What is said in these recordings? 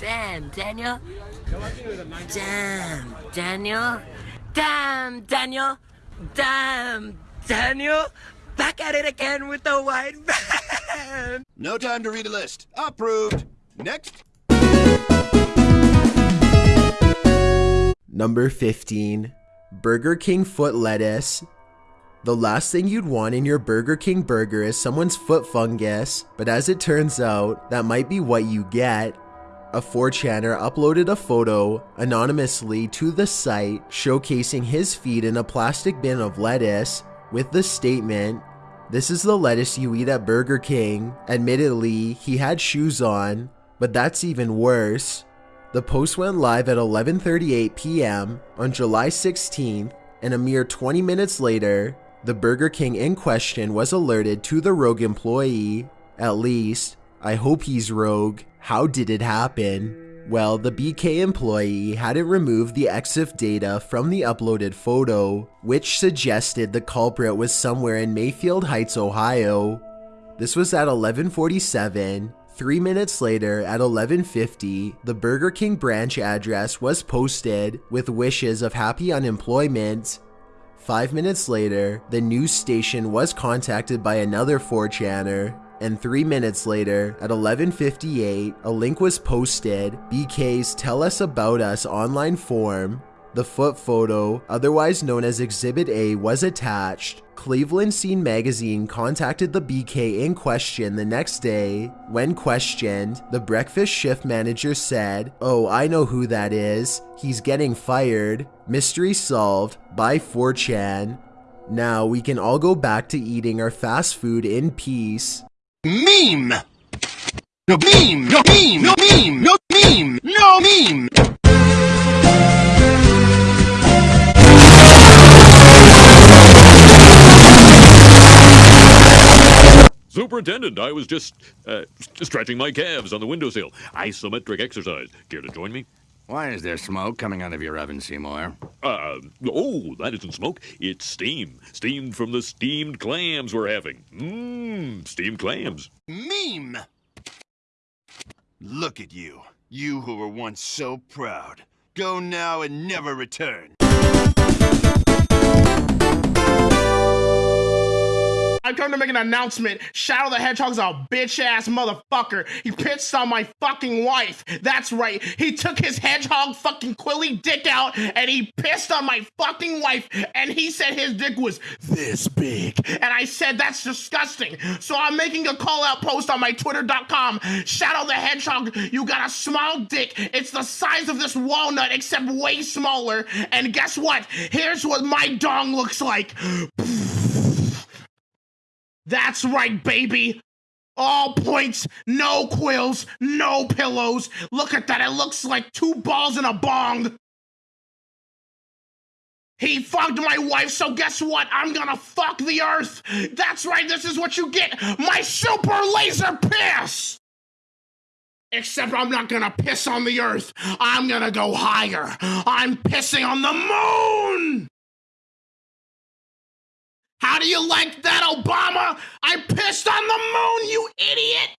Damn, Daniel. Damn, Daniel. Damn, Daniel. Damn, Daniel. Back at it again with the white van. No time to read a list. Approved. Next. Number 15. Burger King foot lettuce. The last thing you'd want in your Burger King burger is someone's foot fungus, but as it turns out, that might be what you get. A 4chaner uploaded a photo anonymously to the site showcasing his feet in a plastic bin of lettuce with the statement, This is the lettuce you eat at Burger King. Admittedly, he had shoes on, but that's even worse. The post went live at 11:38 p.m. on July 16th, and a mere 20 minutes later, the Burger King in question was alerted to the rogue employee. At least, I hope he's rogue. How did it happen? Well, the BK employee hadn't removed the EXIF data from the uploaded photo, which suggested the culprit was somewhere in Mayfield Heights, Ohio. This was at 1147. Three minutes later, at 1150, the Burger King branch address was posted with wishes of happy unemployment. Five minutes later, the news station was contacted by another 4chaner, and three minutes later, at 11.58, a link was posted, BK's Tell Us About Us online form. The foot photo, otherwise known as Exhibit A, was attached. Cleveland Scene magazine contacted the BK in question the next day. When questioned, the breakfast shift manager said, Oh, I know who that is. He's getting fired. Mystery solved by 4chan. Now we can all go back to eating our fast food in peace. Meme! No meme! No meme! No meme! No meme! No meme! Superintendent, I was just uh, stretching my calves on the windowsill. Isometric exercise. Care to join me? Why is there smoke coming out of your oven, Seymour? Uh, oh, that isn't smoke. It's steam. Steam from the steamed clams we're having. Mmm, Hmm, steamed clams. Meme! Look at you. You who were once so proud. Go now and never return. I come to make an announcement. Shadow the Hedgehog's a bitch ass motherfucker. He pissed on my fucking wife. That's right. He took his hedgehog fucking quilly dick out and he pissed on my fucking wife and he said his dick was this big. And I said that's disgusting. So I'm making a call out post on my twitter.com. Shadow the Hedgehog, you got a small dick. It's the size of this walnut except way smaller. And guess what? Here's what my dong looks like. That's right, baby. All points, no quills, no pillows. Look at that. It looks like two balls in a bong. He fucked my wife, so guess what? I'm gonna fuck the earth. That's right, this is what you get my super laser piss. Except I'm not gonna piss on the earth. I'm gonna go higher. I'm pissing on the moon. How do you like that, Obama? I pissed on the moon, you idiot!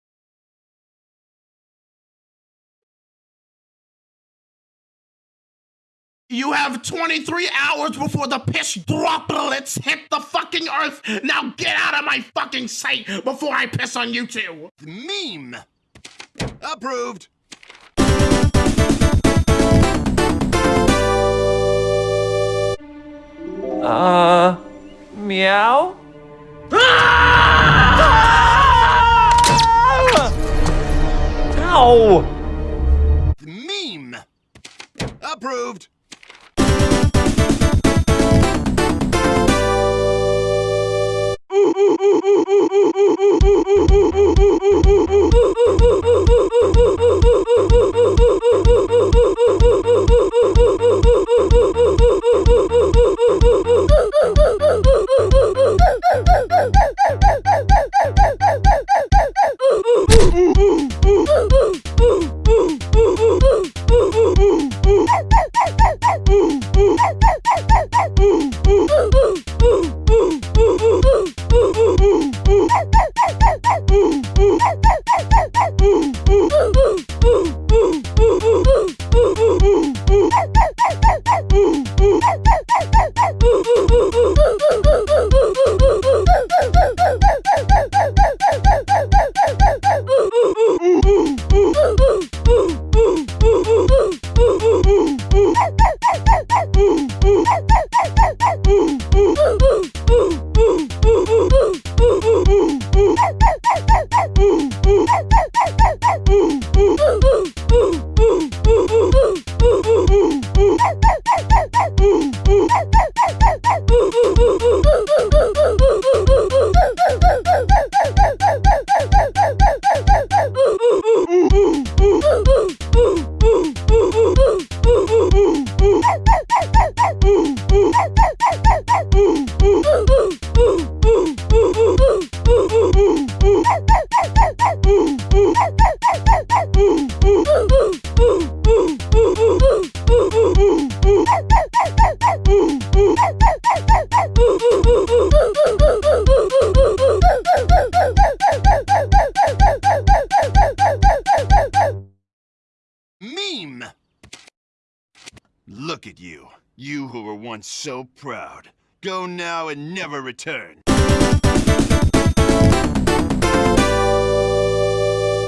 You have 23 hours before the piss droplets hit the fucking earth. Now get out of my fucking sight before I piss on you two. Meme! Approved! Meow? Ah! Ow! Meme! Approved! boo, boo, boo, boo. Woo! Look at you. You who were once so proud. Go now and never return.